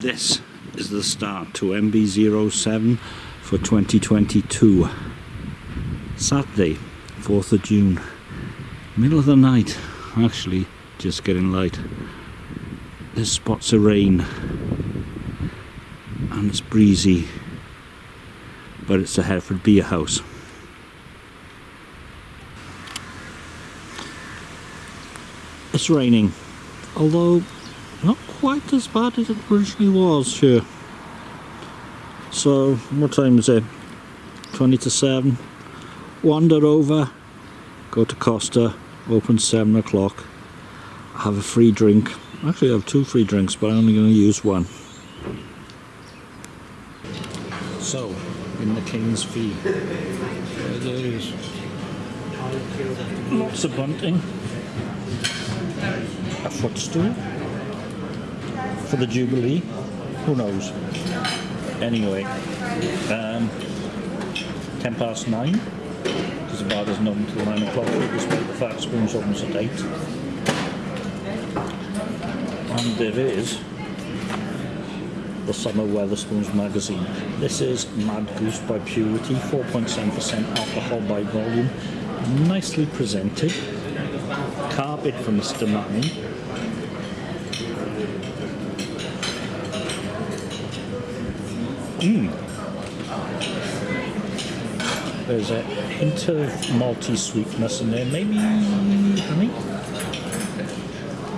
This is the start to MB07 for 2022. Saturday, 4th of June. Middle of the night, actually, just getting light. There's spots of rain and it's breezy, but it's a Hereford Beer House. It's raining, although not quite as bad as it originally was here. So, what time is it? 20 to 7. Wander over, go to Costa, open 7 o'clock, have a free drink. Actually, I have two free drinks, but I'm only going to use one. So, in the King's Fee, there it is. Lots of bunting, a footstool for the Jubilee. Who knows? Anyway, um, 10 past 9, because the bar doesn't open until 9 o'clock, despite the fact Spoons opens at 8. And there is the Summer Wetherspoons magazine. This is Mad Goose by Purity, 4.7% alcohol by volume, nicely presented. Carpet from Mr. Manning. Mm. There's a hint of malty sweetness in there, maybe honey.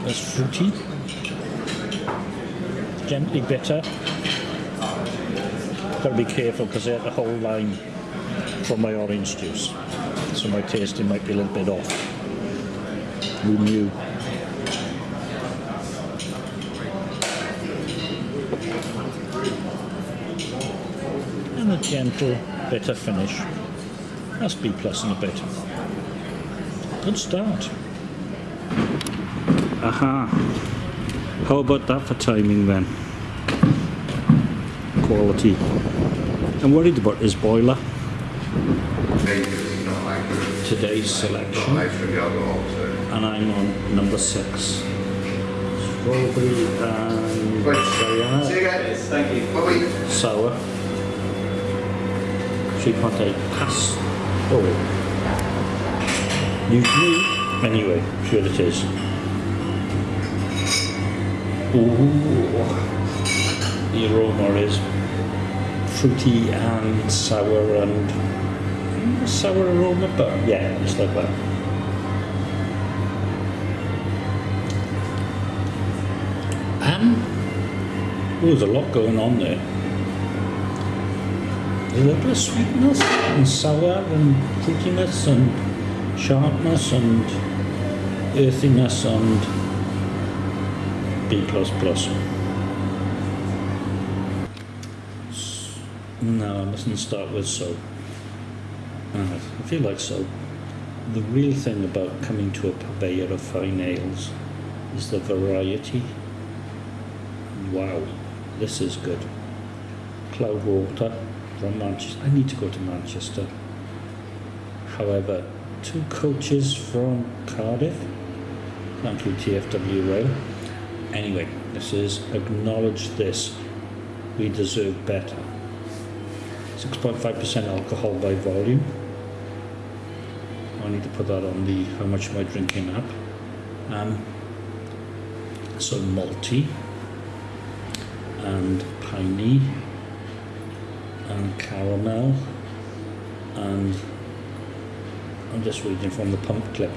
There's fruity, gently bitter. Got to be careful because I had the whole line from my orange juice, so my tasting might be a little bit off. Who knew? Gentle bitter finish. That's B plus and a bit. Good start. Aha. How about that for timing then? Quality. I'm worried about his boiler. Today's selection. And I'm on number six. Strawberry and See you guys. Thank you. Bye-bye. sour. 3.8 pass. Oh. New new. Anyway, sure it is. Ooh. The aroma is fruity and sour and sour aroma, but yeah, it's like that. And oh, there's a lot going on there a little sweetness and sour and fruitiness and sharpness and earthiness and B++. No, I mustn't start with so. Uh, I feel like so. The real thing about coming to a purveyor of fine ales is the variety. Wow, this is good. Cloudwater from Manchester. I need to go to Manchester. However, two coaches from Cardiff, thank you TFW Rail. Anyway, this is acknowledge this. We deserve better. 6.5% alcohol by volume. I need to put that on the how much am I drinking app. Um, so malty and piney and caramel and I'm just reading from the pump clip.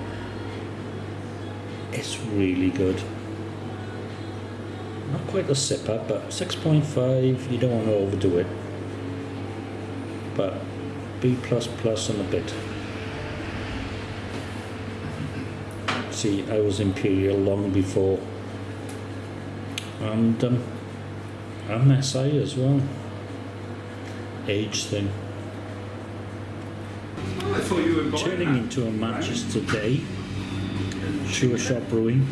It's really good. Not quite a sipper but 6.5 you don't want to overdo it. But B++ and a bit. See I was Imperial long before. And um, SI as well age thing. Turning into a Manchester day, Sureshot Brewing.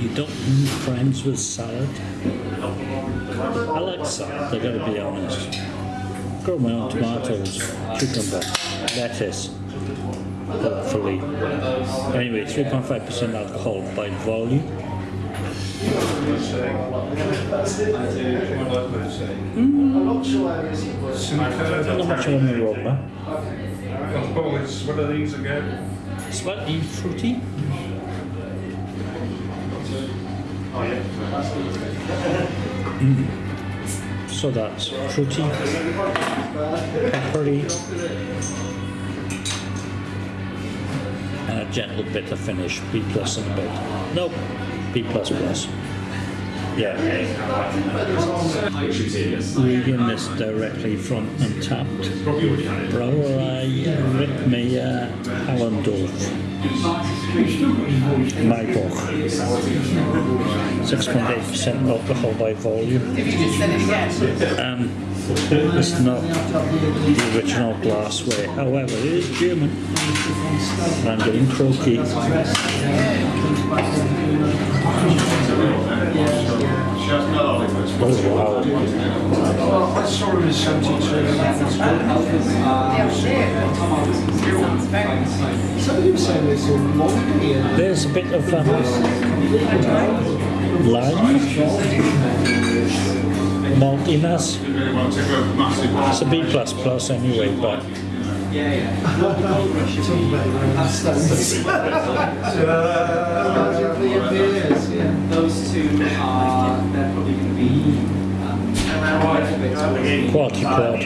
You don't need friends with salad. I like salad, I gotta be honest. Grow my own tomatoes, cucumber, lettuce, hopefully. Anyway, 3.5% alcohol by volume. Sure an aroma. Oh, it's one of these again. Slightly fruity. Mm. So that's fruity, peppery, and a gentle bitter finish. B plus and a bit. Nope, B. Yeah. Reading this directly front and tapped. Brouwerij Rittmayer Allendorf. Maibock. 6.8% alcohol by volume. Um, it's not the original glassware, however, it is German. And I'm getting croaky. Oh wow. Well, I saw him in 72. Somebody was saying there's some monkey and There's a bit of um, lime, maltiness. It's a B plus plus anyway, but beers, yeah. Those two are, they're probably going to be um, quite a bit. Quality quality.